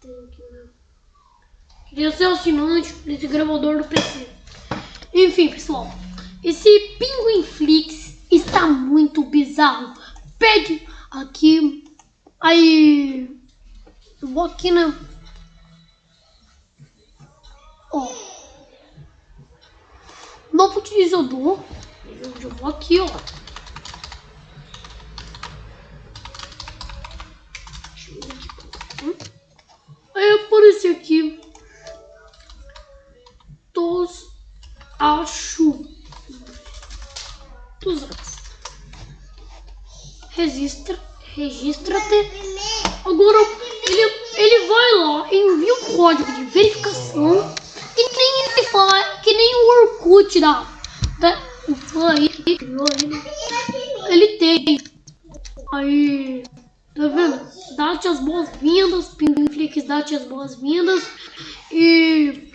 Tem aqui, né? Queria ser assinante desse gravador do PC. Enfim, pessoal. Esse Pinguim Flix está muito bizarro. Pede aqui. Aí. Eu vou aqui na. Ó. Novo utilizador. Eu vou aqui, ó. Deixa eu ver aqui. Hum? Aí aparece aqui. Tos acho. Dos Registra. Registra-te. Agora ele, ele vai lá, envia o código de verificação. Que nem ele fala, que nem o Orkut da. da o fã aí, ele, ele tem. Aí. Tá vendo? Dá-te as boas-vindas, Pinguimflix dá-te as boas-vindas. E.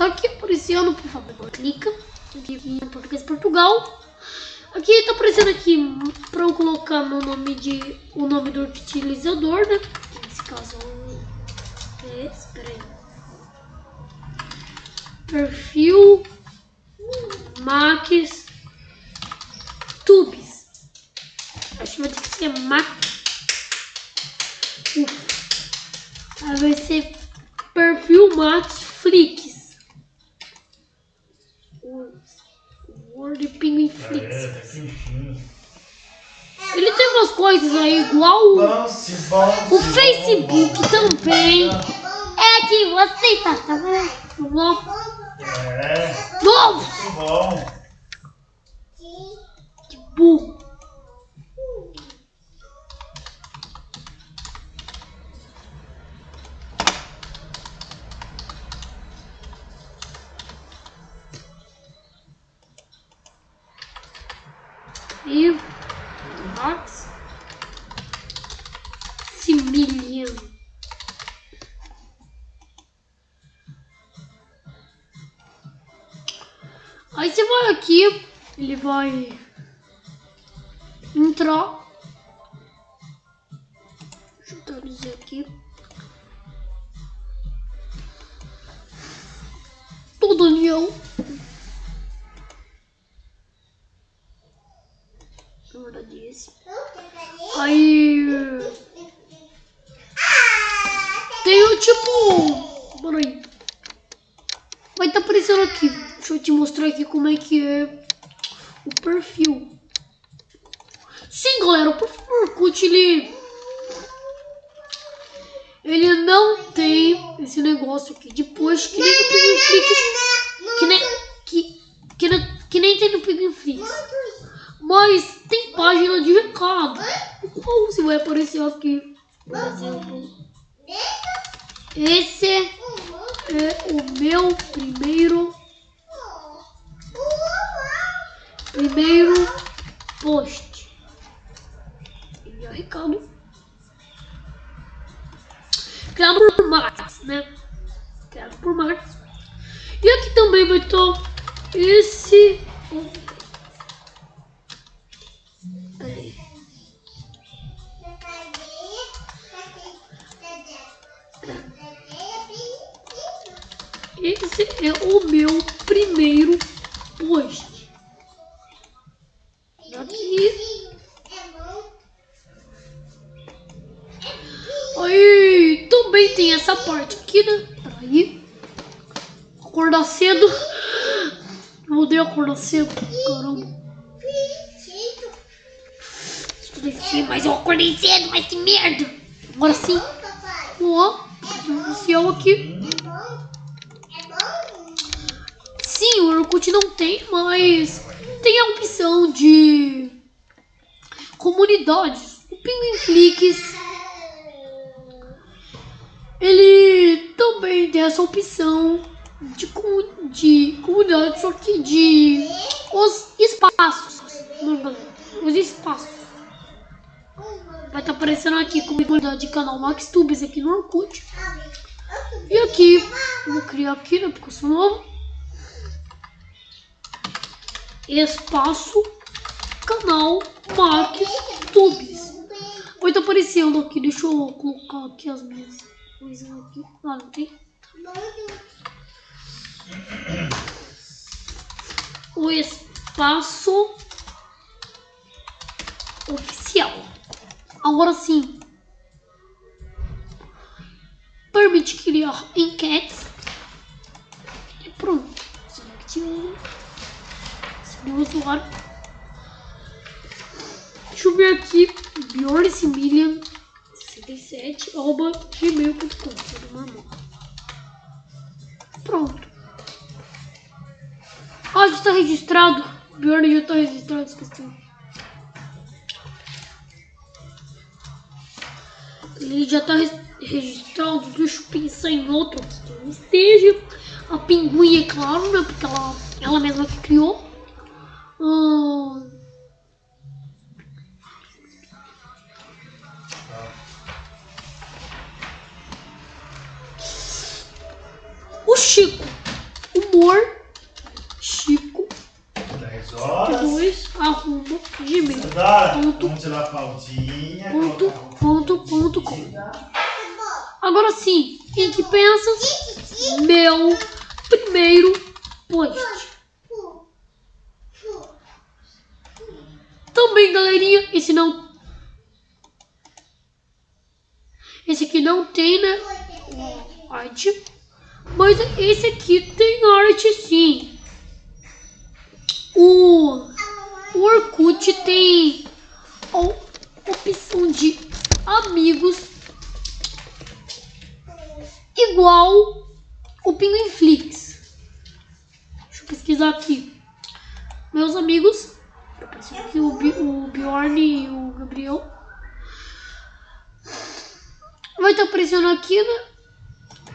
Tá aqui aparecendo, por favor, clica. Aqui em português Portugal. Aqui tá aparecendo aqui para eu colocar meu nome de o nome do utilizador, né? Nesse caso é espera aí. Perfil Max Tubes. Acho que vai ter que ser Max. Aí vai ser perfil Max Flix. Word Pinguim Flix. É, tá quentinho. Ele tem umas coisas aí igual o, Bounce, bounce, o Facebook também. É que você tá sabendo? Bom. É, Bom, muito bom. que Aí você vai aqui, ele vai entrar. Deixa eu traduzir aqui. Todo união. Na verdade, esse. Aí. Tem o tipo. Pera aí. Vai estar aparecendo aqui. Eu te mostrar aqui como é que é o perfil. Sim, galera, perfil do Orkut, ele. Ele não tem esse negócio aqui. Depois que nem no Pinguim Que nem. Que, nem- tem no Pinguim Flix. Mas tem página de recado. Qual você vai aparecer aqui? Por exemplo. Esse é o meu primeiro. Primeiro post. Enviar recado. Criado por Max, né? Criado por Max. E aqui também vai estar esse. Esse é o meu primeiro post. Essa parte aqui, né? Peraí. Acordar cedo. Eu odeio acordar cedo. Caramba. Estudei sim, mas eu acordei cedo, mas que merda. Agora sim. Ó, inicial aqui. Sim, o Orkut não tem, mas tem a opção de comunidades. O Pinguim Flix, ele também tem essa opção de, de comunidade, só que de os espaços. Os espaços. Vai estar aparecendo aqui comunidade de canal Max Tubes aqui no Orkut. E aqui, vou criar aqui, né, porque eu sou novo. espaço canal Marques Tubes. Oi, tá aparecendo aqui. Deixa eu colocar aqui as minhas coisas aqui. Ah, não tem? O espaço oficial. Agora sim. Permite criar enquetes. E pronto. Select Seguir o usuário. Deixa eu ver aqui. Bjorn 67 arroba gmail.com. Tudo normal. Pronto. Ah, já está registrado. Bjorn já está registrado, esqueci. Ele já está registrado. Deixa eu pensar em outro que não esteja. A pinguim, é claro, né? Porque ela, ela mesma que criou. Hum... Chico. Humor. Chico. 10 horas. 2 arroba gmail. Ponto. vamos tirar a. Ponto, ponto, ponto, com. Agora sim, quem que pensa? Meu primeiro post. Também, galerinha, esse não. Esse aqui não tem, né? Arte. Mas esse aqui tem arte sim. O, o Orkut tem a opção de amigos igual o Pinguinflix. Deixa eu pesquisar aqui. Meus amigos. O, o Bjorn e o Gabriel. Vai estar aparecendo aqui, né?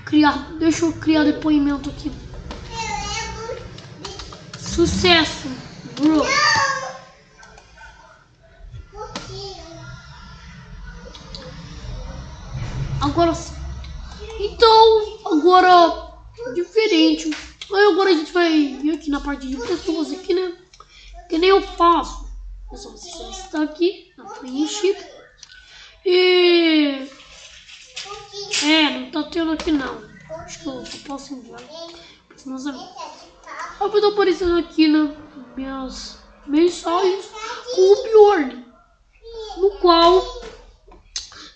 Criar, deixa eu criar depoimento aqui. Sucesso, bro. Agora. Então, agora diferente. Aí agora a gente vai vir aqui na parte de pessoas aqui, né? Que nem eu faço. Só você está aqui na frente. E não aqui não. Acho que eu posso enviar os meus amigos. Eu tô aparecendo aqui nas minhas mensagens com o Bjorn, no qual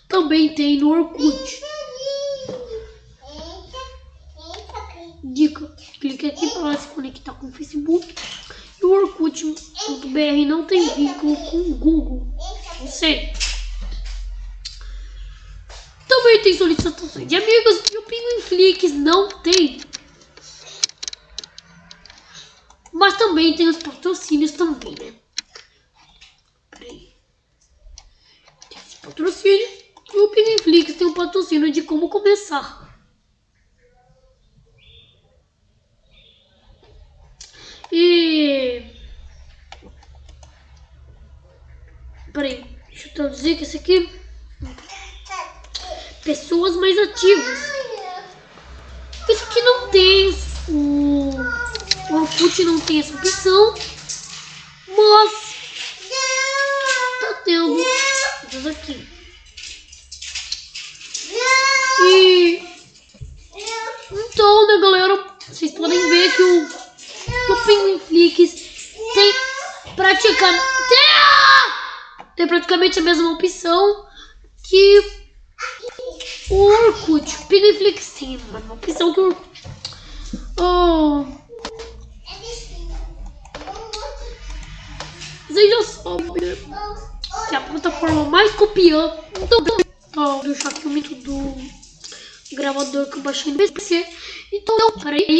também tem no Orkut. Dica: clique aqui para se conectar com o Facebook. E o Orkut.br não tem vínculo com o Google. De amigos e o Pinguinflix não tem. Mas também tem os patrocínios também, né? Peraí. Tem patrocínio. E o Pinguinflix tem um patrocínio de como começar. E. Peraí, deixa eu traduzir que esse aqui. Pessoas mais ativas. Isso aqui não tem. O, o Orkut não tem essa opção. Mas. Tá tendo essas aqui. E. Então, né, galera? Vocês podem ver que o, que o Pinguinflix tem praticamente. Tem praticamente a mesma opção que o Orkut. O Pinguinflix tem a mesma opção que o Orkut. Oh, vocês já sabem que a plataforma mais copiã. Então, ó, deixa aqui o mito do gravador que eu baixei no PC. Então, peraí.